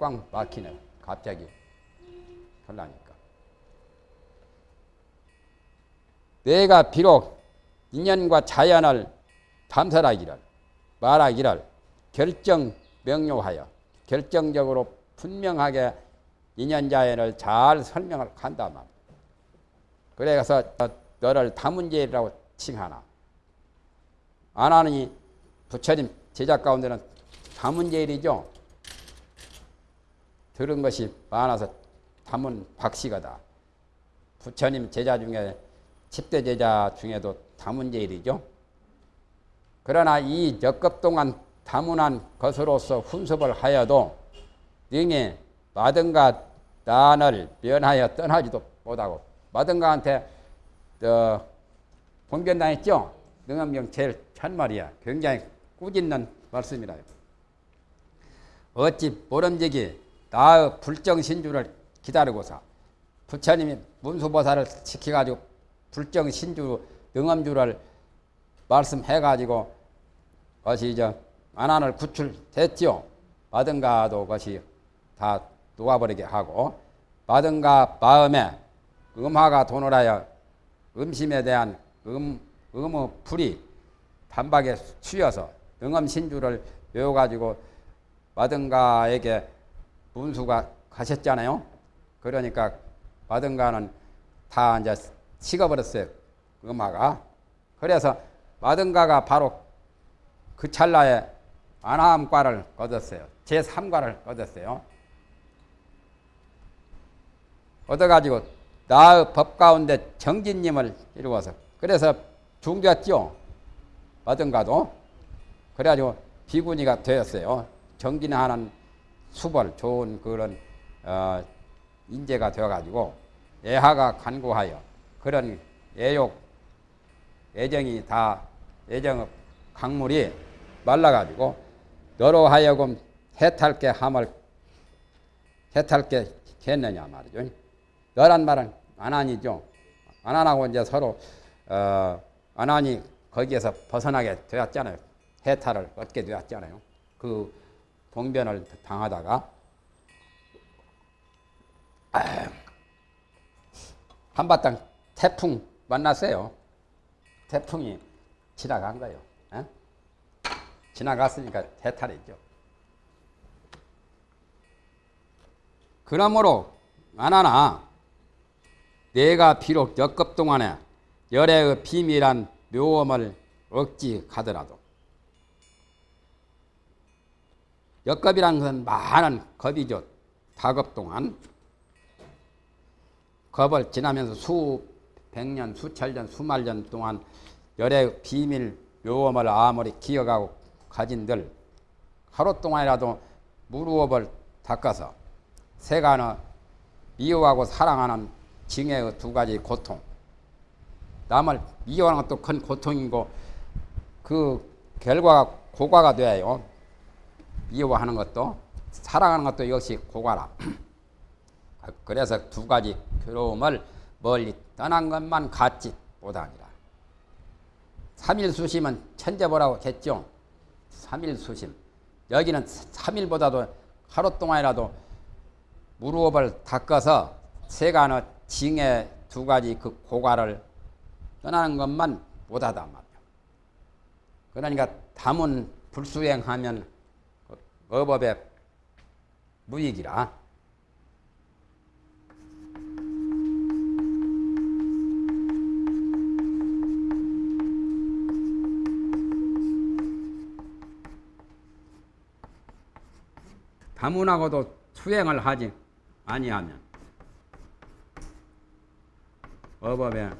꽉 막히네. 갑자기 하려니까. 내가 비록 인연과 자연을 탐설하기를 말하기를 결정 명료하여 결정적으로 분명하게 인연자연을 잘 설명을 한다만 그래서 너를 다문제라고 칭하나 안 하니 부처님 제자 가운데는 다문제일이죠. 들은 것이 많아서 다문 박씨가다. 부처님 제자 중에 10대 제자 중에도 다문제일이죠. 그러나 이 역급 동안 다문한 것으로서 훈습을 하여도 능히 마든가 난을 면하여 떠나지도 못하고 마든가한테 어, 봉변당했죠. 능엄경 제일 첫말이야. 굉장히 꾸짖는 말씀이라. 어찌 모름지기 나의 불정신주를 기다리고서 부처님이 문수보살을 시켜가지고 불정신주 능엄주를 말씀해가지고 것이 이제 안안을 구출됐죠. 마든가도 것이 다 놓아버리게 하고 마든가 마음에 음화가 도노라여 음심에 대한 음, 음의 불이 단박에 휘어서 능엄신주를 외워가지고 마든가에게 문수가 가셨잖아요. 그러니까 마든가는 다 이제 식어버렸어요. 음화가. 그래서 마든가가 바로 그 찰나에 아나함과를 얻었어요. 제3과를 얻었어요. 얻어가지고 나의 법 가운데 정진님을 이루어서 그래서 중되었죠. 마든가도. 그래가지고 비구니가 되었어요. 정진하는 수벌 좋은 그런 어, 인재가 되어가지고 애하가 간구하여 그런 애욕 애정이 다 애정의 강물이 말라가지고 너로 하여금 해탈게 함을 해탈게 했느냐 말이죠. 너란 말은 안하니죠. 안하고 이제 서로 어, 안하니 거기에서 벗어나게 되었잖아요. 해탈을 얻게 되었잖아요. 그 봉변을 당하다가 한바탕 태풍 만났어요. 태풍이 지나간 거예요. 에? 지나갔으니까 해탈이죠. 그러므로 안하나 내가 비록 역급 동안에 열애의 비밀한 묘험을 억지 가더라도 역겁이라는 것은 많은 겁이죠. 다급 동안 겁을 지나면서 수백 년, 수천 년, 수만 년 동안 열의 비밀 묘험을 아무리 기억하고 가진들 하루 동안이라도 무루업을 닦아서 세간의 미워하고 사랑하는 징의 두 가지 고통 남을 미워하는 것도 큰 고통이고 그 결과가 고과가 돼요. 미워하는 것도 사랑하는 것도 역시 고가라. 그래서 두 가지 괴로움을 멀리 떠난 것만 같지 못하니라. 삼일수심은 천재보라고 했죠. 삼일수심. 여기는 삼일보다도 하루 동안이라도 무릎을 닦아서 세간의 징의 두 가지 그 고가를 떠나는 것만 못하다 말이야. 그러니까 담은 불수행하면 어법의 무익이라. 다문하고도 수행을 하지 아니하면 어법의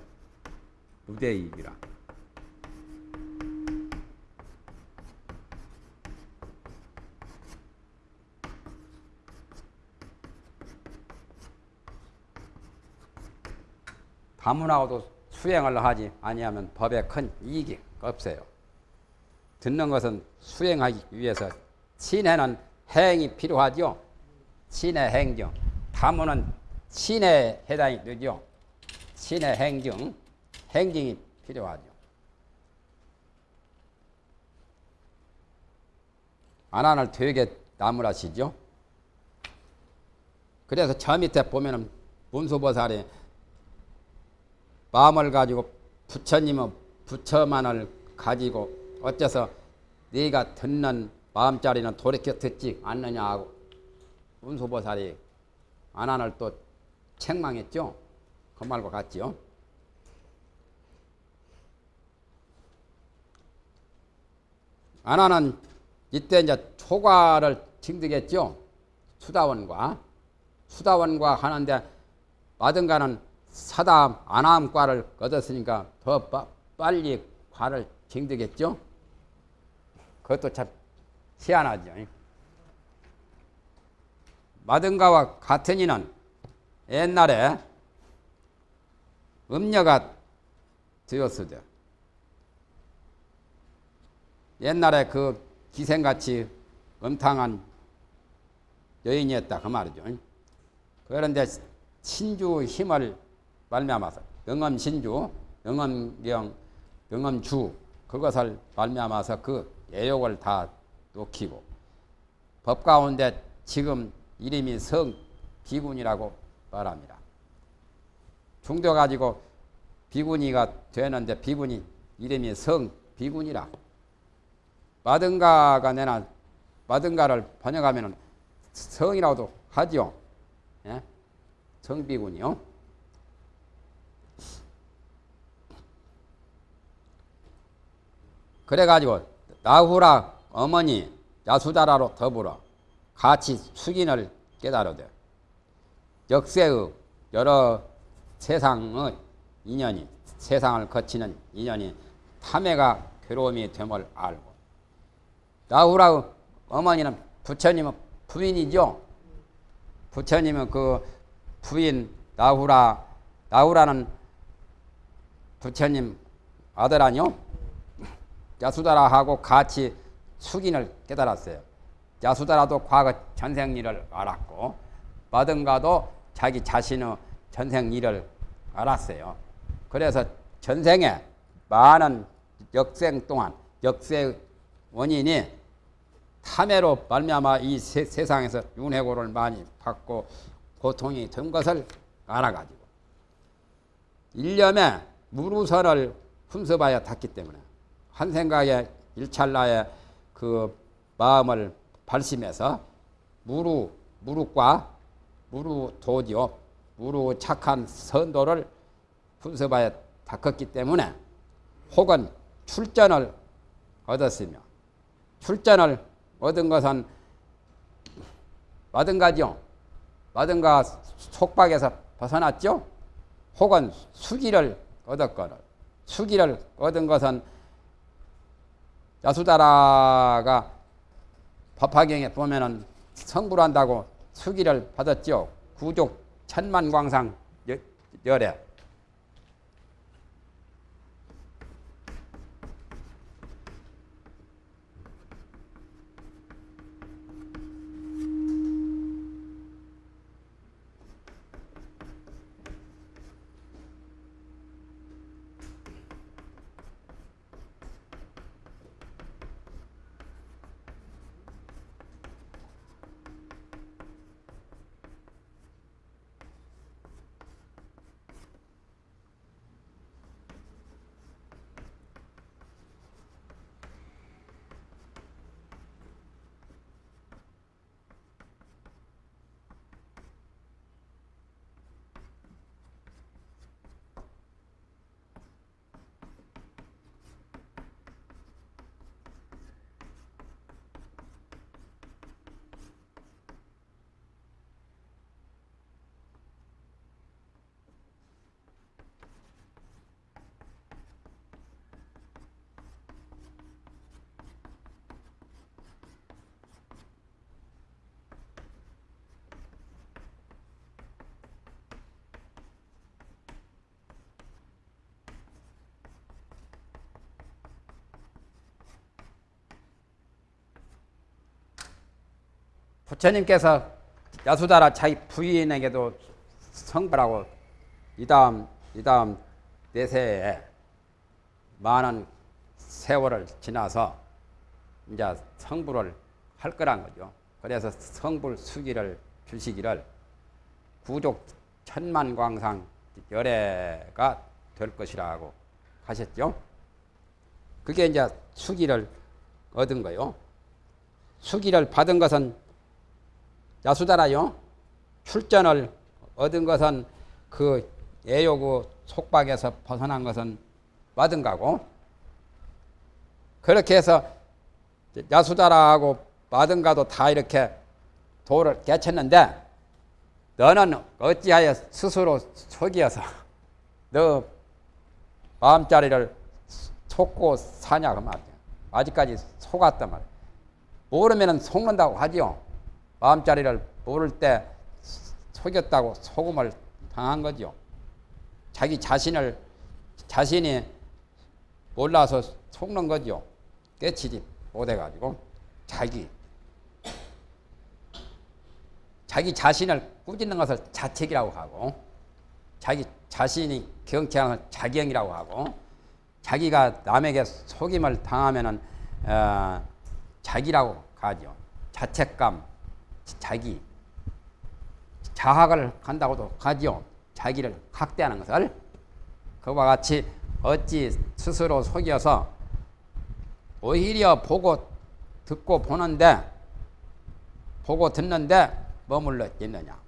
무대익이라. 가문하고도 수행을 하지 아니하면 법에 큰 이익이 없어요. 듣는 것은 수행하기 위해서 신해는 행이 필요하죠. 신의 행정. 다문은 신에 해당이 되죠. 신의 행정, 행정이 필요하죠. 안안을 되게 나무라시죠. 그래서 저 밑에 보면은 문수보살이 마음을 가지고 부처님은 부처만을 가지고 어째서 네가 듣는 마음자리는 돌이켜 듣지 않느냐 하고 문수보살이 안한을 또 책망했죠. 그 말과 같지요. 안하는 이때 이제 초과를 징득했죠. 수다원과 수다원과 하는데 마든가는 사담 안함과를 얻었으니까 더 빠, 빨리 과를 징득했죠. 그것도 참 희한하죠. 마든가와 같은 이는 옛날에 음녀가 되었으되 옛날에 그 기생같이 음탕한 여인이었다 그 말이죠. 그런데 신주 힘을 말미암아서 영엄 신주, 영엄경, 영엄주 그것을 말미암아서 그 애욕을 다 놓기고 법 가운데 지금 이름이 성 비군이라고 말합니다. 중도 가지고 비군이가 되는데 비군이 이름이 성 비군이라 마든가가 내나 마든가를 번역하면 성이라고도 하죠. 예? 성비군이요. 그래가지고 나후라 어머니 야수다라로 더불어 같이 숙인을 깨달으되 역세의 여러 세상의 인연이 세상을 거치는 인연이 탐해가 괴로움이 됨을 알고 나후라 어머니는 부처님은 부인이죠. 부처님은 그 부인 나후라 나후라는 부처님 아들 아니요? 야수다라하고 같이 숙인을 깨달았어요. 야수다라도 과거 전생 일을 알았고 마든가도 자기 자신의 전생 일을 알았어요. 그래서 전생에 많은 역생 동안 역세 원인이 탐해로 말미암아 이 세, 상에서 윤회고를 많이 받고 고통이 된 것을 알아가지고 일념에 무루선을 훔쳐봐야 탔기 때문에 한 생각에 일찰나의 그 마음을 발심해서 무루 무룩과 무루 도지요 무루 착한 선도를 훔쳐봐야 닦았기 때문에 혹은 출전을 얻었으며 출전을 얻은 것은 마든가죠. 마든가 속박에서 벗어났죠. 혹은 수기를 얻었거나 수기를 얻은 것은 야수다라가 법화경에 보면은 성불한다고 수기를 받았죠. 구족 천만광상 열애. 부처님께서 야수다라 자기 부인에게도 성불하고 이 다음 이 다음 내세에 많은 세월을 지나서 이제 성불을 할 거란 거죠. 그래서 성불 수기를 주시기를 구족 천만 광상 열애가 될 것이라고 하셨죠. 그게 이제 수기를 얻은 거요. 수기를 받은 것은 야수다라요. 출전을 얻은 것은 그 애요구 속박에서 벗어난 것은 마든가고 그렇게 해서 야수다라하고 마든가도 다 이렇게 도를 깨쳤는데 너는 어찌하여 스스로 속이어서 너 마음자리를 속고 사냐 그 말이야. 아직까지 속았단 말이야. 모르면 속는다고 하지요. 마음자리를 모를 때 속였다고 속음을 당한 거죠. 자기 자신을 자신이 몰라서 속는 거죠. 깨치지 못해가지고 자기 자기 자신을 꾸짖는 것을 자책이라고 하고 자기 자신이 경치하는 자경이라고 하고 자기가 남에게 속임을 당하면 은 어, 자기라고 하죠. 자책감, 자기, 자학을 한다고도 하죠. 자기를 학대하는 것을 그와 같이 어찌 스스로 속여서 오히려 보고 듣고 보는데 보고 듣는데 머물러 있느냐.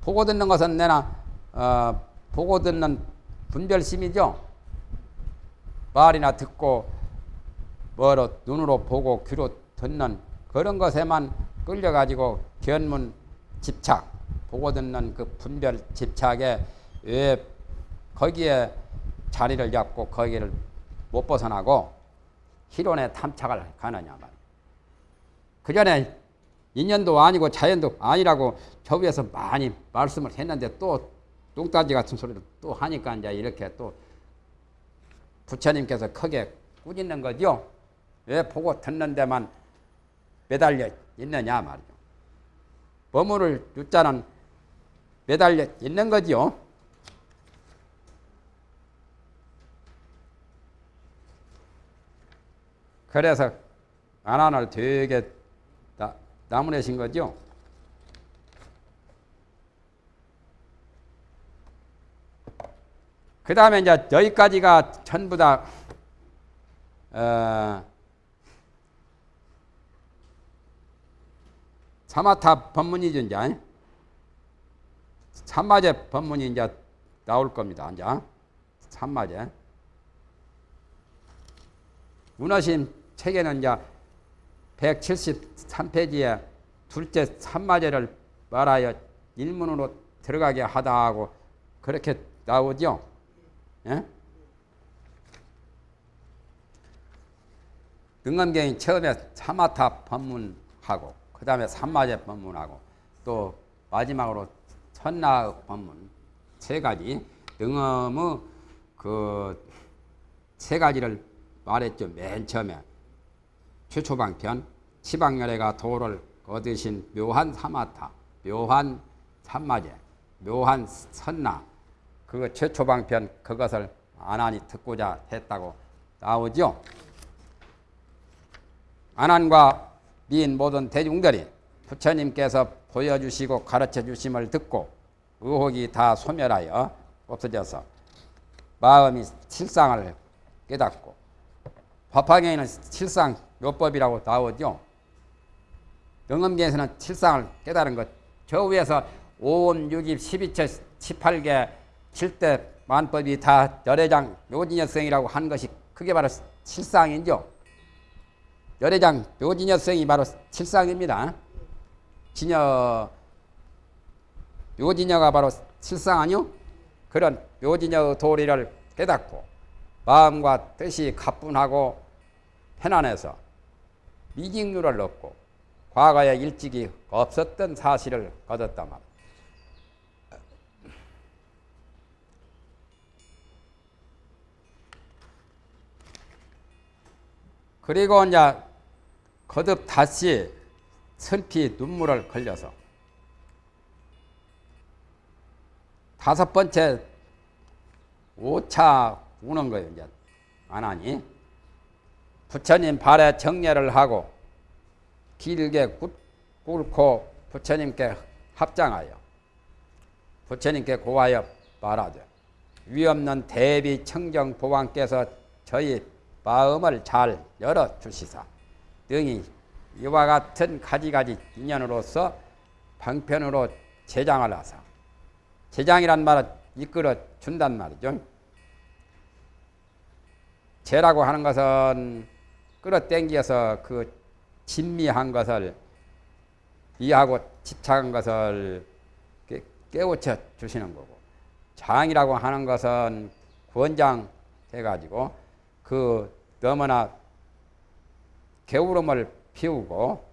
보고 듣는 것은 내나 어, 보고 듣는 분별심이죠. 말이나 듣고 뭐로 눈으로 보고 귀로 듣는 그런 것에만 끌려가지고 견문 집착 보고 듣는 그 분별 집착에 왜 거기에 자리를 잡고 거기를 못 벗어나고 희론에 탐착을 가느냐 말이야. 그 전에 인연도 아니고 자연도 아니라고 저 위에서 많이 말씀을 했는데 또 뚱따지 같은 소리를 또 하니까 이제 이렇게 또 부처님께서 크게 꾸짖는 거죠. 왜 보고 듣는 데만 매달려 있느냐 말이죠. 머무를 유자는 매달려 있는 거죠. 그래서 안안을 되게 나무내신 거죠. 그 다음에 이제 여기까지가 전부 다, 어, 사마타 법문이죠, 이제. 삼마제 법문이 이제 나올 겁니다, 이제. 삼마제. 문화심 책에는 이제 173페이지에 둘째 삼마제를 말하여 일문으로 들어가게 하다 하고 그렇게 나오죠. 예? 능엄경이 처음에 사마타 법문하고 그 다음에 삼마제 법문하고 또 마지막으로 천나 법문 세 가지 능엄의 그 세 가지를 말했죠. 맨 처음에 최초방편 치방열애가 도를 얻으신 묘한 사마타, 묘한 삼마제, 묘한 선나 그거 최초방편 그것을 안한이 듣고자 했다고 나오죠. 안한과 미인 모든 대중들이 부처님께서 보여주시고 가르쳐 주심을 듣고 의혹이 다 소멸하여 없어져서 마음이 실상을 깨닫고 법화경에는 실상 요법이라고 나오죠. 영음계에서는 실상을 깨달은 것. 저 위에서 5음, 6입, 12처, 18개, 7대 만법이 다 열애장 묘진여성이라고 한 것이 그게 바로 실상이죠. 열애장 묘진여성이 바로 실상입니다. 진여 묘진여가 바로 실상 아니요? 그런 묘진여 도리를 깨닫고 마음과 뜻이 가뿐하고 편안해서 미직률을 얻고 과거에 일찍이 없었던 사실을 얻었단 말이에요. 그리고 이제 거듭 다시 슬피 눈물을 걸려서. 다섯 번째 오차 우는 거예요. 이제. 안 하니? 부처님 발에 정례를 하고 길게 꿇고 부처님께 합장하여 부처님께 고하여 말하되 위없는 대비 청정 보왕께서 저희 마음을 잘 열어 주시사 등이 이와 같은 가지가지 인연으로서 방편으로 제장을 하사 제장이란 말은 이끌어 준단 말이죠. 제라고 하는 것은 끌어당겨서 그 진미한 것을 이해하고 집착한 것을 깨우쳐 주시는 거고 장이라고 하는 것은 권장 해가지고 그 너무나 게으름을 피우고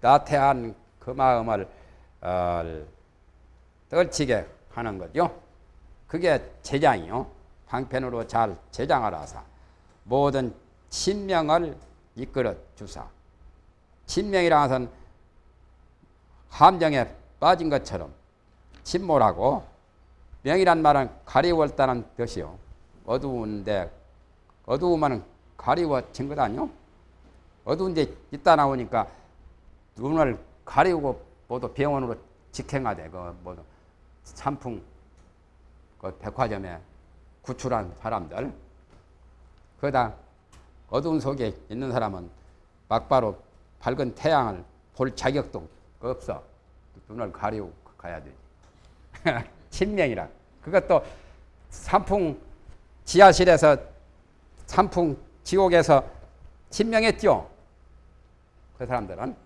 나태한 그 마음을 어, 떨치게 하는 거죠. 그게 제장이요. 방편으로 잘 하사 모든 친명을 이끌어 주사. 친명이라 것은 함정에 빠진 것처럼 침몰하고 명이란 말은 가리웠다는 뜻이요. 어두운데 어두우면 가리워진 것 아니요? 어두운 데 있다 나오니까 눈을 가리우고 모두 병원으로 직행하되 그 모두 산풍 그 백화점에 구출한 사람들. 그다 어두운 속에 있는 사람은 막바로 밝은 태양을 볼 자격도 없어. 눈을 가리고 가야 되지. 신명이라. 그것도 산풍 지하실에서 산풍 지옥에서 신명했죠 그 사람들은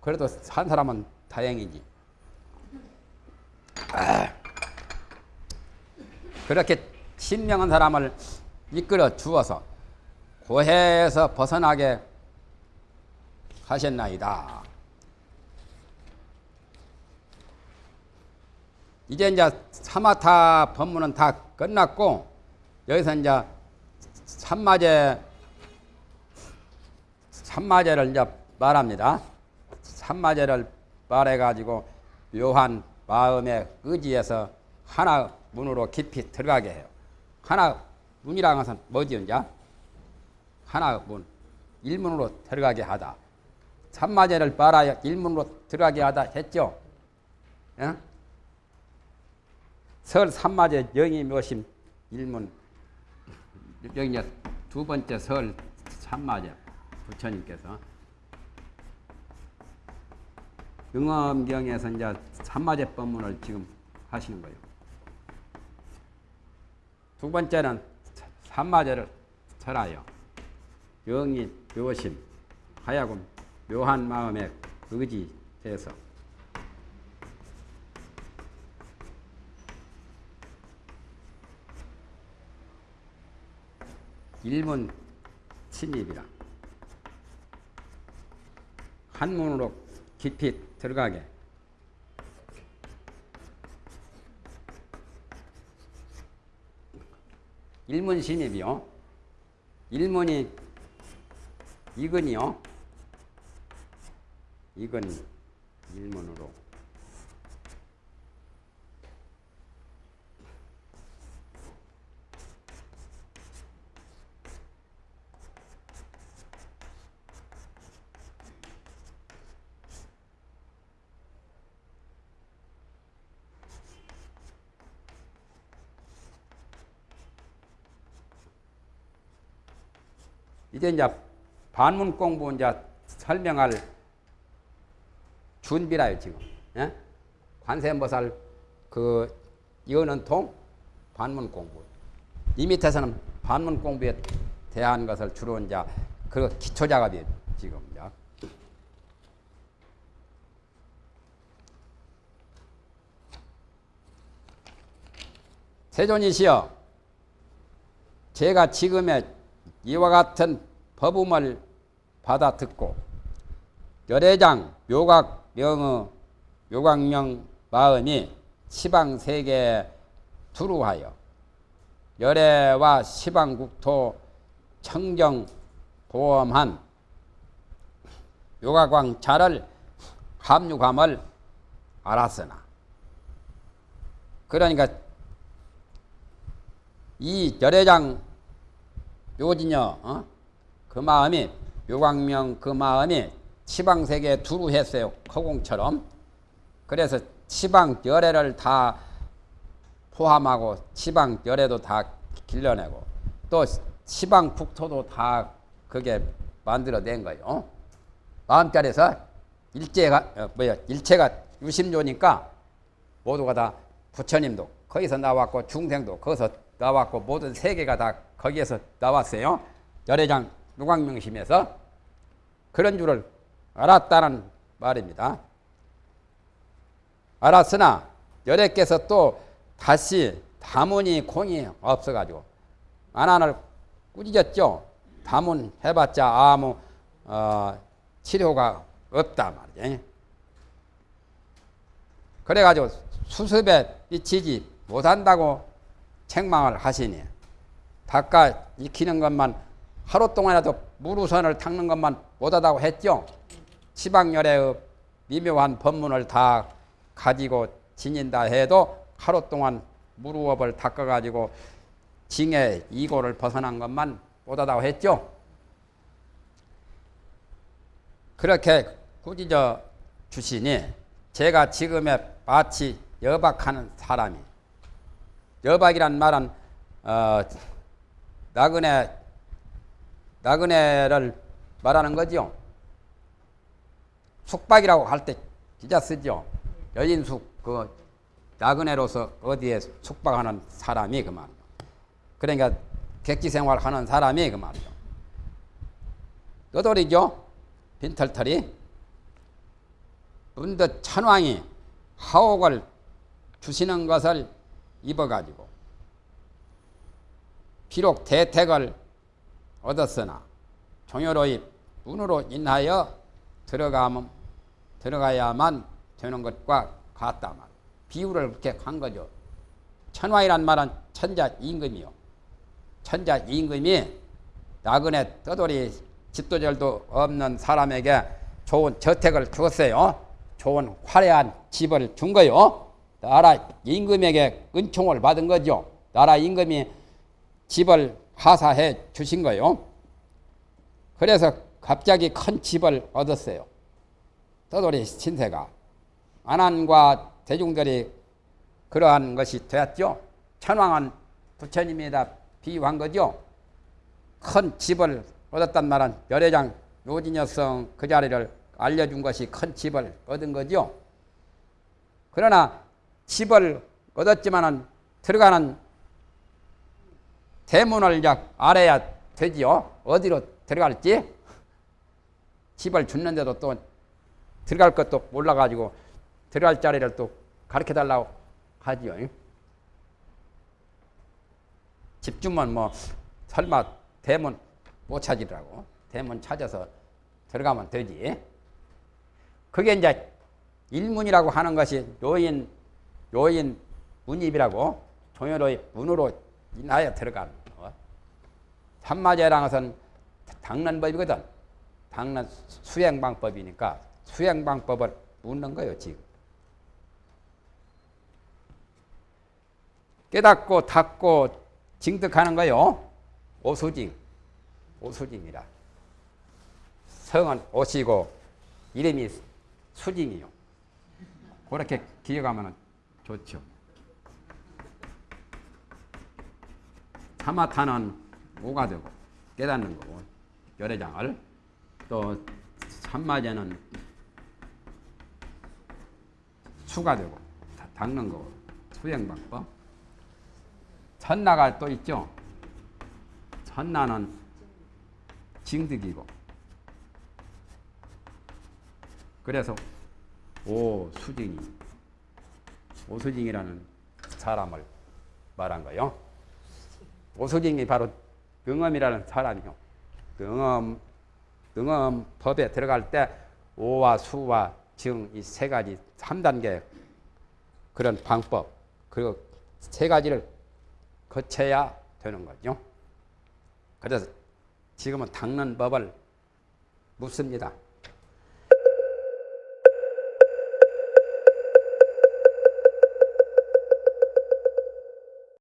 그래도 산 사람은 다행이지 그렇게 신명한 사람을 이끌어 주어서 고해에서 벗어나게 하셨나이다. 이제 이제 사마타 법문은 다 끝났고 여기서 이제 삼마제 삼마제를 이제 말합니다. 삼마제를 말해 가지고 묘한 마음의 의지에서 하나 문으로 깊이 들어가게 해요. 하나 문이라는 것은 뭐지 이제? 하나 문 일문으로 들어가게 하다. 삼마제를 빨아야 일문으로 들어가게 하다 했죠. 예? 설 삼마제 영이 묘심 일문 여기 두 번째 설 삼마제 부처님께서. 응엄경에서 이제 삼마제 법문을 지금 하시는 거예요. 두 번째는 삼마제를 설하여 영이 묘심 하야금 묘한 마음의 의지에서. 일문 침입이라 한문으로 깊이 들어가게. 일문 침입이요. 일문이 이건이요. 이건 일문으로 이제 이제 반문 공부 이제 설명할 준비라요 지금. 예? 관세음보살 그 이거는 통 반문 공부. 이 밑에서는 반문 공부에 대한 것을 주로 이제 그 기초 작업이 지금 이제. 세존이시여, 제가 지금의 이와 같은 법음을 받아 듣고 열애장 묘각 명의 묘각명 마음이 시방 세계 두루하여 열애와 시방 국토 청정 보험한 요가광 자를 합류감을 알았으나 그러니까 이 열애장 묘진여 어? 그 마음이 묘광명 그 마음이 치방세계 두루 했어요. 허공처럼 그래서 지방 열애를 다 포함하고 지방 열애도 다 길러내고 또 지방 국토도 다 그게 만들어낸 거예요. 마음자리에서 일제가 어, 뭐야 일체가 유심조니까 모두가 다 부처님도 거기서 나왔고 중생도 거기서 나왔고 모든 세계가 다 거기에서 나왔어요. 열애장 누광명심에서 그런 줄을 알았다는 말입니다. 알았으나 열애께서 또 다시 다문이 공이 없어가지고 안안을 꾸짖었죠. 다문 해봤자 아무 어, 치료가 없다 말이지. 그래가지고 수습에 미치지 못한다고 책망을 하시니 닦아 익히는 것만 하루 동안이라도 무루선을 닦는 것만 못하다고 했죠. 지방열의 미묘한 법문을 다 가지고 지닌다 해도 하루 동안 무루업을 닦아가지고 징의 이고를 벗어난 것만 못하다고 했죠. 그렇게 꾸짖어 주시니 제가 지금의 마치 여박하는 사람이 여박이란 말은 어, 나그네 나그네를 말하는 거죠. 숙박이라고 할때 기자 쓰죠. 여인숙 그 나그네로서 어디에 숙박하는 사람이 그 말이죠. 그러니까 객지 생활하는 사람이 그 말이죠. 떠돌이죠. 빈털털이 문득 천왕이 하옥을 주시는 것을 입어가지고 비록 대택을 얻었으나 종효로의 문으로 인하여 들어가면 들어가야만 되는 것과 같다 말. 비유를 그렇게 한 거죠. 천왕이란 말은 천자 임금이요. 천자 임금이 나그네 떠돌이 집도절도 없는 사람에게 좋은 저택을 주었어요. 좋은 화려한 집을 준 거요. 나라 임금에게 은총을 받은 거죠. 나라 임금이 집을 하사해 주신 거요. 그래서 갑자기 큰 집을 얻었어요. 떠돌이 신세가. 안한과 대중들이 그러한 것이 되었죠. 천왕은 부처님에다 비유한 거죠. 큰 집을 얻었단 말은 열애장 요진여성 그 자리를 알려준 것이 큰 집을 얻은 거죠. 그러나 집을 얻었지만은 들어가는 대문을 이제 알아야 되지요. 어디로 들어갈지 집을 줬는데도 또 들어갈 것도 몰라가지고 들어갈 자리를 또 가르쳐 달라고 하지요. 집 주면 뭐 설마 대문 못 찾으라고 대문 찾아서 들어가면 되지. 그게 이제 일문이라고 하는 것이 요인 요인 문입이라고 종효로의 문으로 인하여 들어가는 거. 삼마제라는 것은 닦는 법이거든. 닦는 수행 방법이니까 수행 방법을 묻는 거예요 지금. 깨닫고 닦고 징득하는 거요. 오수징. 오수징이라. 성은 오시고 이름이 수징이요. 그렇게 기억하면 좋죠. 사마타는 오가 되고 깨닫는 거고 열애장을 또 삼마제는 수가 되고 닦는 거고 수행방법 천나가 또 있죠. 천나는 징득이고 그래서 오 수징이 오수징이라는 사람을 말한 거요. 오수징이 바로 등엄이라는 사람이요. 등엄 등엄 법에 들어갈 때 오와 수와 증 이 세 가지 3단계 그런 방법 그리고 세 가지를 거쳐야 되는 거죠. 그래서 지금은 닦는 법을 묻습니다.